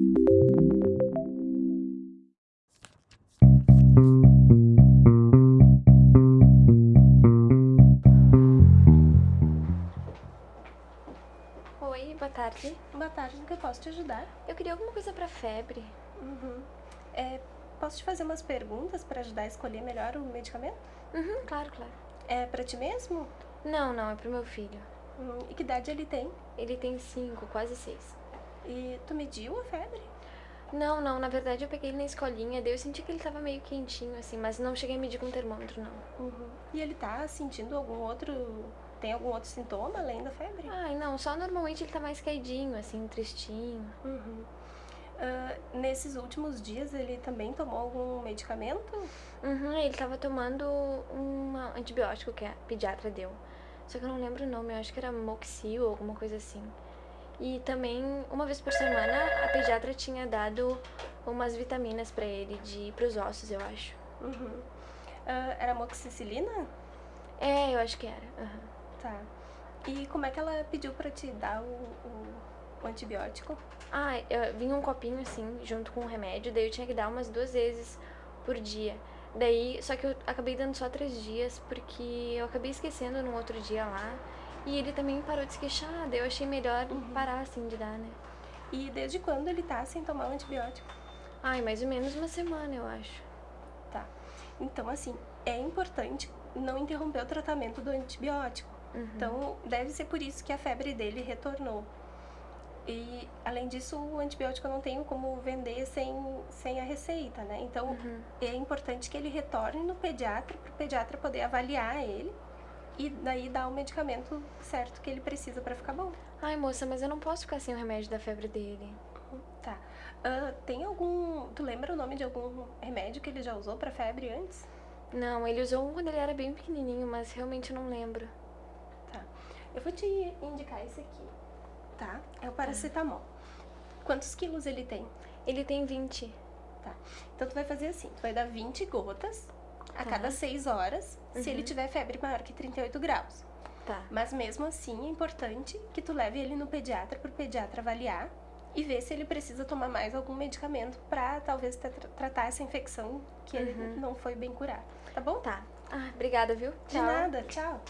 Oi, boa tarde. Boa tarde, no que eu posso te ajudar? Eu queria alguma coisa pra febre. Uhum. É, posso te fazer umas perguntas para ajudar a escolher melhor o medicamento? Uhum, claro, claro. É pra ti mesmo? Não, não, é pro meu filho. Hum, e que idade ele tem? Ele tem cinco, quase seis. E tu mediu a febre? Não, não, na verdade eu peguei ele na escolinha, daí eu senti que ele tava meio quentinho, assim, mas não cheguei a medir com termômetro, não. Uhum. E ele tá sentindo algum outro... Tem algum outro sintoma além da febre? Ai, não, só normalmente ele tá mais caidinho, assim, tristinho. Uhum. Ah, nesses últimos dias ele também tomou algum medicamento? Uhum, ele tava tomando um antibiótico que a pediatra deu. Só que eu não lembro o nome, eu acho que era Moxil ou alguma coisa assim. E também, uma vez por semana, a pediatra tinha dado umas vitaminas pra ele, de pros ossos, eu acho. Uhum. Ah, era amoxicilina? É, eu acho que era. aham. Tá. E como é que ela pediu pra te dar o, o, o antibiótico? Ah, eu, vinha um copinho assim, junto com o remédio, daí eu tinha que dar umas duas vezes por dia. Daí, só que eu acabei dando só três dias, porque eu acabei esquecendo no outro dia lá. E ele também parou de se queixar, daí eu achei melhor parar assim de dar, né? E desde quando ele tá sem tomar o antibiótico? Ai, mais ou menos uma semana, eu acho. Tá. Então, assim, é importante não interromper o tratamento do antibiótico. Então, deve ser por isso que a febre dele retornou. E, além disso, o antibiótico eu não tenho como vender sem, sem a receita, né? Então, é importante que ele retorne no pediatra, para o pediatra poder avaliar ele e daí dar o medicamento certo que ele precisa para ficar bom. Ai, moça, mas eu não posso ficar sem o remédio da febre dele. Tá. Ah, tem algum... Tu lembra o nome de algum remédio que ele já usou para febre antes? Não, ele usou um quando ele era bem pequenininho, mas realmente não lembro. Tá. Eu vou te indicar esse aqui, tá? É o paracetamol. Quantos quilos ele tem? Ele tem 20. Tá. Então tu vai fazer assim, tu vai dar 20 gotas a Tá. cada 6 horas, se ele tiver febre maior que 38 graus. Tá. Mas mesmo assim é importante que tu leve ele no pediatra para o pediatra avaliar e ver se ele precisa tomar mais algum medicamento para talvez tra- tratar essa infecção que ele não foi bem curar. Tá bom? Tá. Ah, obrigada, viu? De Tchau. nada, tchau.